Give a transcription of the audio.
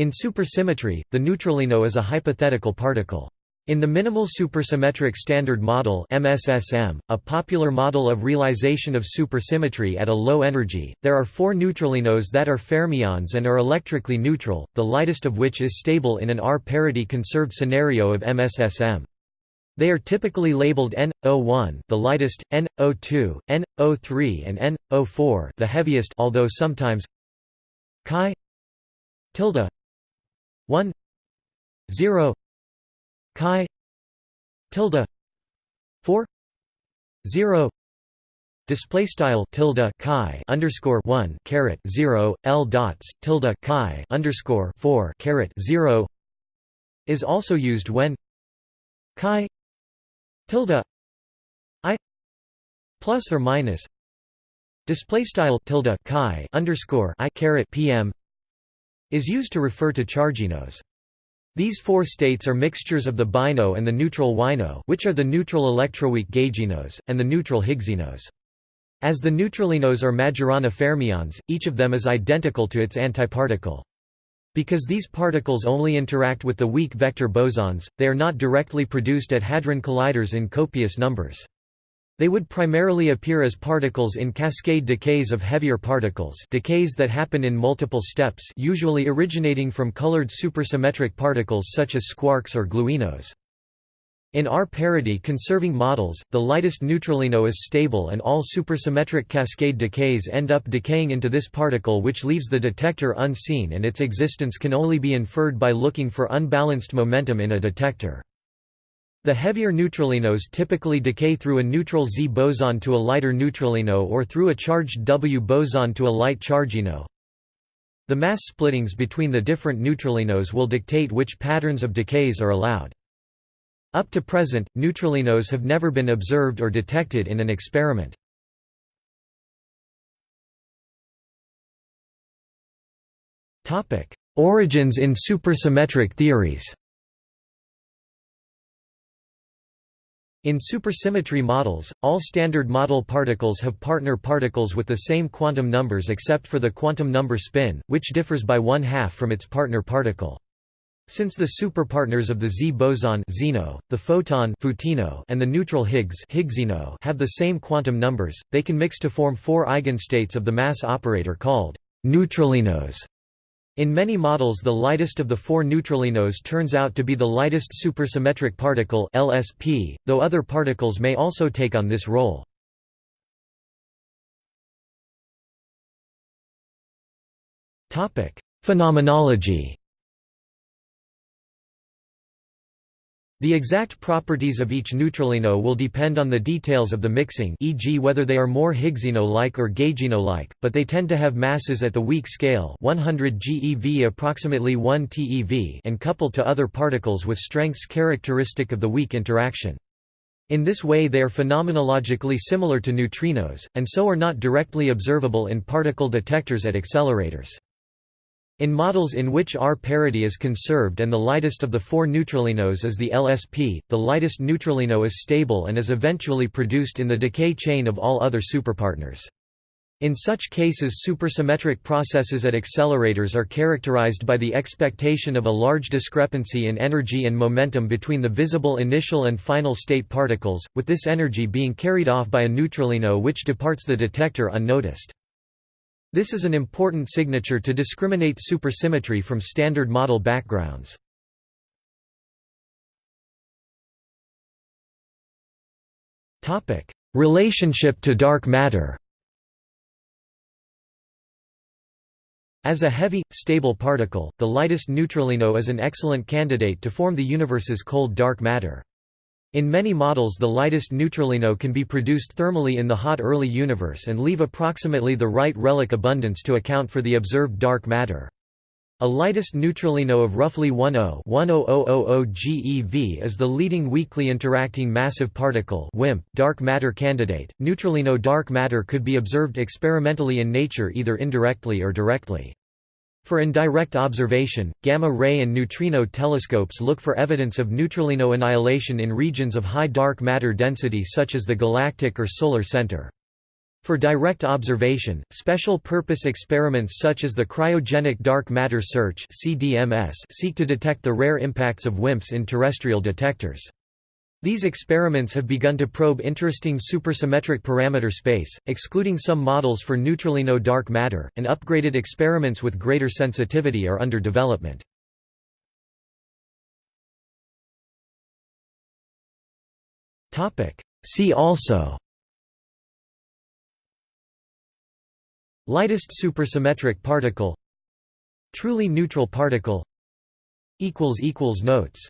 In supersymmetry, the neutralino is a hypothetical particle. In the Minimal Supersymmetric Standard Model MSSM, a popular model of realization of supersymmetry at a low energy, there are four neutralinos that are fermions and are electrically neutral, the lightest of which is stable in an R-parity conserved scenario of MSSM. They are typically labeled N01 the lightest, N02, N03 and N04 the heaviest although sometimes chi tilde 1 0 chi tilde 4 0 display style tilde chi underscore 1 caret 0 l dots tilde chi underscore 4 caret 0 is also used when chi tilde i plus or minus display style tilde chi underscore i caret pm is used to refer to charginos these four states are mixtures of the bino and the neutral wino which are the neutral electroweak gauginos, and the neutral Higgsinos. As the neutralinos are Majorana fermions, each of them is identical to its antiparticle. Because these particles only interact with the weak vector bosons, they are not directly produced at hadron colliders in copious numbers. They would primarily appear as particles in cascade decays of heavier particles decays that happen in multiple steps usually originating from colored supersymmetric particles such as squarks or gluinos. In R-parity conserving models, the lightest neutralino is stable and all supersymmetric cascade decays end up decaying into this particle which leaves the detector unseen and its existence can only be inferred by looking for unbalanced momentum in a detector. The heavier neutralinos typically decay through a neutral Z boson to a lighter neutralino or through a charged W boson to a light chargino. The mass splittings between the different neutralinos will dictate which patterns of decays are allowed. Up to present, neutralinos have never been observed or detected in an experiment. Origins in supersymmetric theories In supersymmetry models, all standard model particles have partner particles with the same quantum numbers except for the quantum number spin, which differs by one half from its partner particle. Since the superpartners of the Z boson Zino, the photon Photino, and the neutral Higgs Higgsino have the same quantum numbers, they can mix to form four eigenstates of the mass operator called neutralinos. In many models the lightest of the four neutralinos turns out to be the lightest supersymmetric particle LSP, though other particles may also take on this role. Phenomenology The exact properties of each neutralino will depend on the details of the mixing e.g. whether they are more Higgsino-like or gaugino-like, but they tend to have masses at the weak scale 100 GeV approximately 1 TeV and coupled to other particles with strengths characteristic of the weak interaction. In this way they are phenomenologically similar to neutrinos, and so are not directly observable in particle detectors at accelerators. In models in which R parity is conserved and the lightest of the four neutralinos is the LSP, the lightest neutralino is stable and is eventually produced in the decay chain of all other superpartners. In such cases supersymmetric processes at accelerators are characterized by the expectation of a large discrepancy in energy and momentum between the visible initial and final state particles, with this energy being carried off by a neutralino which departs the detector unnoticed. This is an important signature to discriminate supersymmetry from standard model backgrounds. Relationship to dark matter As a heavy, stable particle, the lightest neutralino is an excellent candidate to form the universe's cold dark matter. In many models the lightest neutralino can be produced thermally in the hot early universe and leave approximately the right relic abundance to account for the observed dark matter. A lightest neutralino of roughly 10 GeV is the leading weakly interacting massive particle WIMP dark matter candidate. Neutralino dark matter could be observed experimentally in nature either indirectly or directly. For indirect observation, gamma-ray and neutrino telescopes look for evidence of neutralino annihilation in regions of high dark matter density such as the galactic or solar center. For direct observation, special-purpose experiments such as the Cryogenic Dark Matter Search seek to detect the rare impacts of WIMPs in terrestrial detectors. These experiments have begun to probe interesting supersymmetric parameter space, excluding some models for neutralino dark matter, and upgraded experiments with greater sensitivity are under development. See also Lightest supersymmetric particle Truly neutral particle Notes